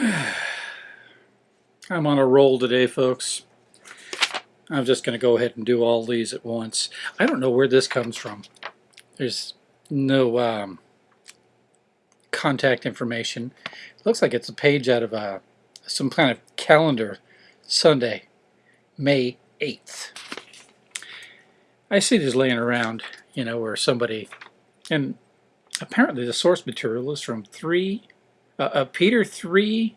I'm on a roll today, folks. I'm just going to go ahead and do all these at once. I don't know where this comes from. There's no um, contact information. It looks like it's a page out of a, some kind of calendar Sunday, May 8th. I see these laying around, you know, where somebody, and apparently the source material is from 3, uh, uh, Peter 3,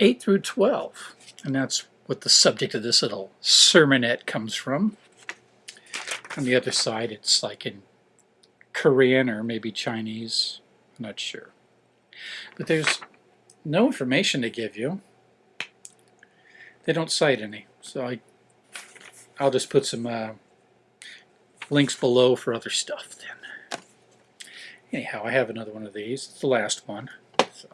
8 through 12. And that's what the subject of this little sermonette comes from. On the other side, it's like in Korean or maybe Chinese. I'm not sure. But there's no information to give you. They don't cite any. So I, I'll just put some uh, links below for other stuff then. Anyhow, I have another one of these. It's the last one. So.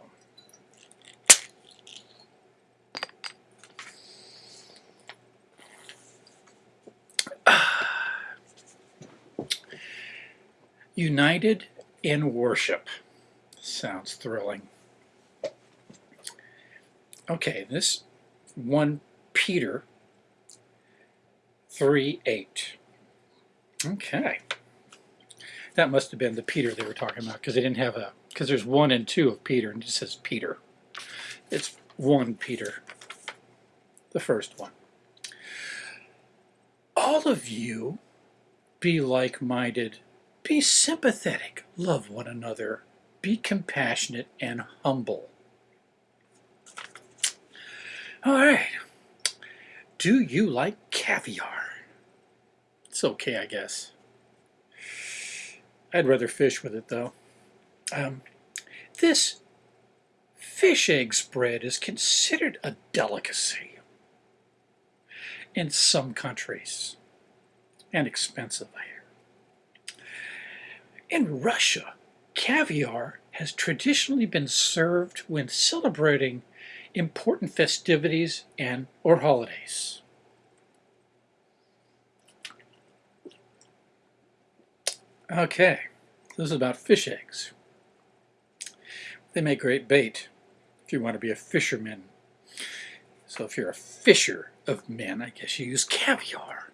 United in Worship. Sounds thrilling. Okay, this 1 Peter 3 8. Okay. That must have been the Peter they were talking about because they didn't have a, because there's 1 and 2 of Peter and it says Peter. It's 1 Peter, the first one. All of you be like-minded be sympathetic, love one another, be compassionate and humble. All right. Do you like caviar? It's okay, I guess. I'd rather fish with it, though. Um, this fish egg spread is considered a delicacy in some countries and expensive, I. In Russia, caviar has traditionally been served when celebrating important festivities and or holidays. Okay, this is about fish eggs. They make great bait if you want to be a fisherman. So if you're a fisher of men, I guess you use caviar.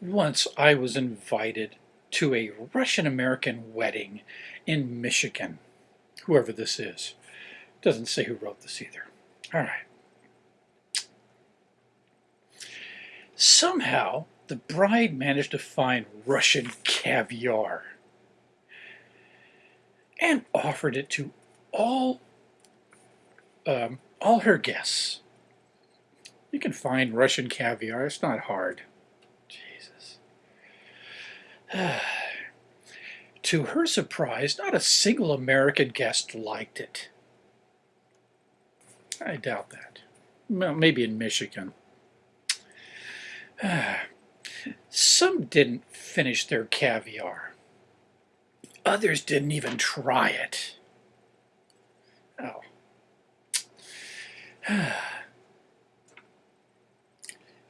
Once I was invited to a Russian-American wedding in Michigan. Whoever this is. Doesn't say who wrote this either. All right. Somehow, the bride managed to find Russian caviar and offered it to all um, all her guests. You can find Russian caviar. It's not hard. to her surprise, not a single American guest liked it. I doubt that. Well, maybe in Michigan. Some didn't finish their caviar. Others didn't even try it. Oh.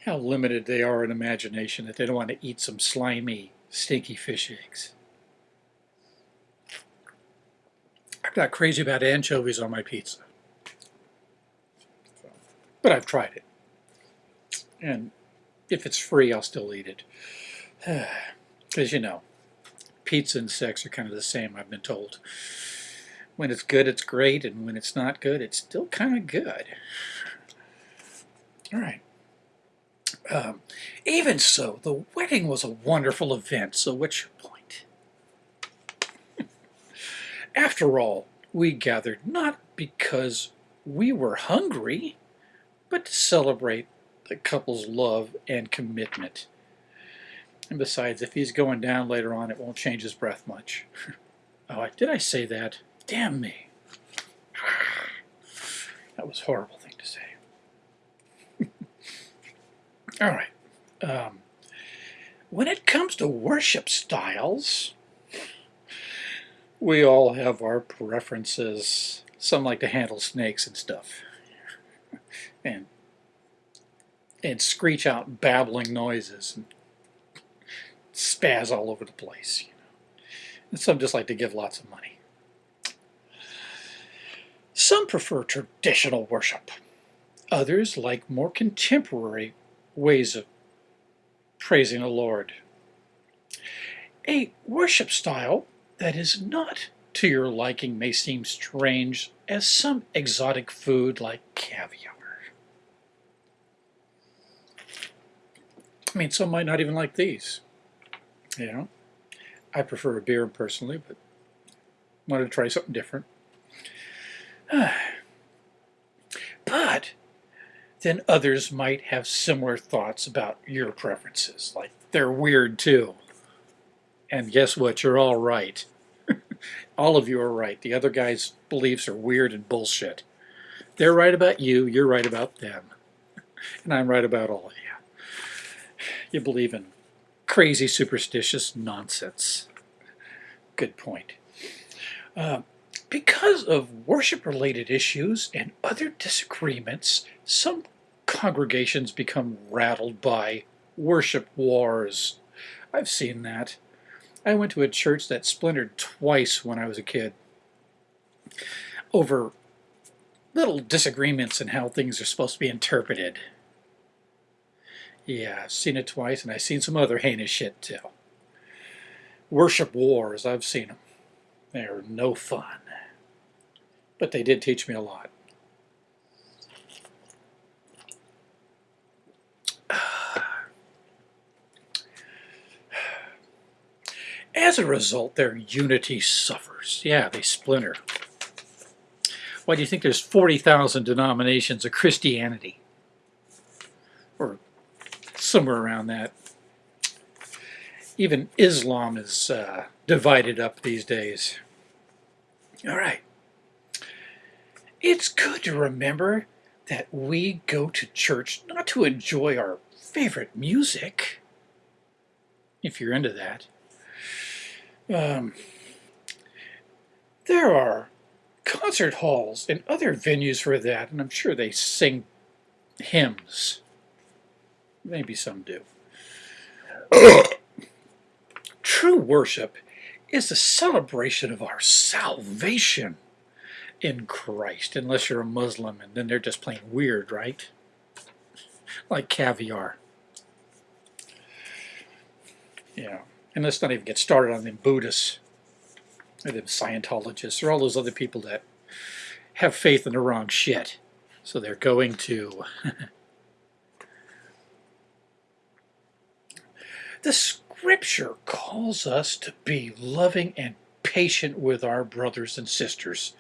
How limited they are in imagination that they don't want to eat some slimy stinky fish eggs. I'm not crazy about anchovies on my pizza. But I've tried it. And if it's free, I'll still eat it. Because, you know, pizza and sex are kind of the same, I've been told. When it's good, it's great, and when it's not good, it's still kind of good. All right. Um, even so, the wedding was a wonderful event, so what's your point? After all, we gathered not because we were hungry, but to celebrate the couple's love and commitment. And besides, if he's going down later on, it won't change his breath much. oh, did I say that? Damn me. That was a horrible thing to say. All right. Um, when it comes to worship styles, we all have our preferences. Some like to handle snakes and stuff. And and screech out babbling noises and spaz all over the place. You know. And some just like to give lots of money. Some prefer traditional worship. Others like more contemporary ways of praising the Lord. A worship style that is not to your liking may seem strange as some exotic food like caviar. I mean, some might not even like these. You know, I prefer a beer personally, but wanted to try something different. then others might have similar thoughts about your preferences, like they're weird too. And guess what? You're all right. all of you are right. The other guy's beliefs are weird and bullshit. They're right about you, you're right about them. And I'm right about all of you. You believe in crazy superstitious nonsense. Good point. Uh, because of worship-related issues and other disagreements, some congregations become rattled by worship wars. I've seen that. I went to a church that splintered twice when I was a kid over little disagreements in how things are supposed to be interpreted. Yeah, I've seen it twice, and I've seen some other heinous shit too. Worship wars, I've seen them. They're no fun. But they did teach me a lot. As a result, their unity suffers. Yeah, they splinter. Why do you think there's 40,000 denominations of Christianity? Or somewhere around that. Even Islam is uh, divided up these days. All right. It's good to remember that we go to church not to enjoy our favorite music, if you're into that. Um, there are concert halls and other venues for that, and I'm sure they sing hymns. Maybe some do. True worship is the celebration of our salvation in Christ, unless you're a Muslim and then they're just plain weird, right? Like caviar. Yeah, and let's not even get started on them Buddhists, or them Scientologists, or all those other people that have faith in the wrong shit. So they're going to The scripture calls us to be loving and patient with our brothers and sisters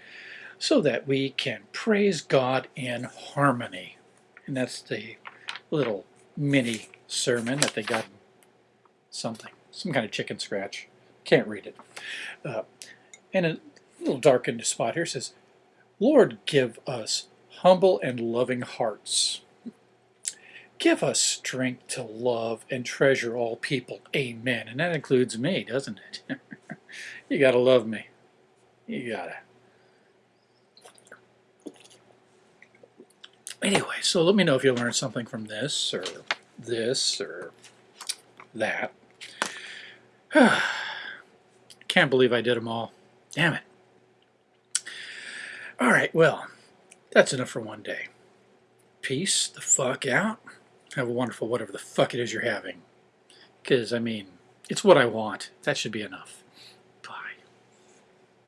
so that we can praise God in harmony. And that's the little mini sermon that they got something, some kind of chicken scratch. Can't read it. Uh, and a little darkened spot here says, Lord, give us humble and loving hearts Give us strength to love and treasure all people. Amen. And that includes me, doesn't it? you got to love me. You got to. Anyway, so let me know if you learned something from this or this or that. Can't believe I did them all. Damn it. All right, well, that's enough for one day. Peace the fuck out. Have a wonderful whatever the fuck it is you're having. Because, I mean, it's what I want. That should be enough.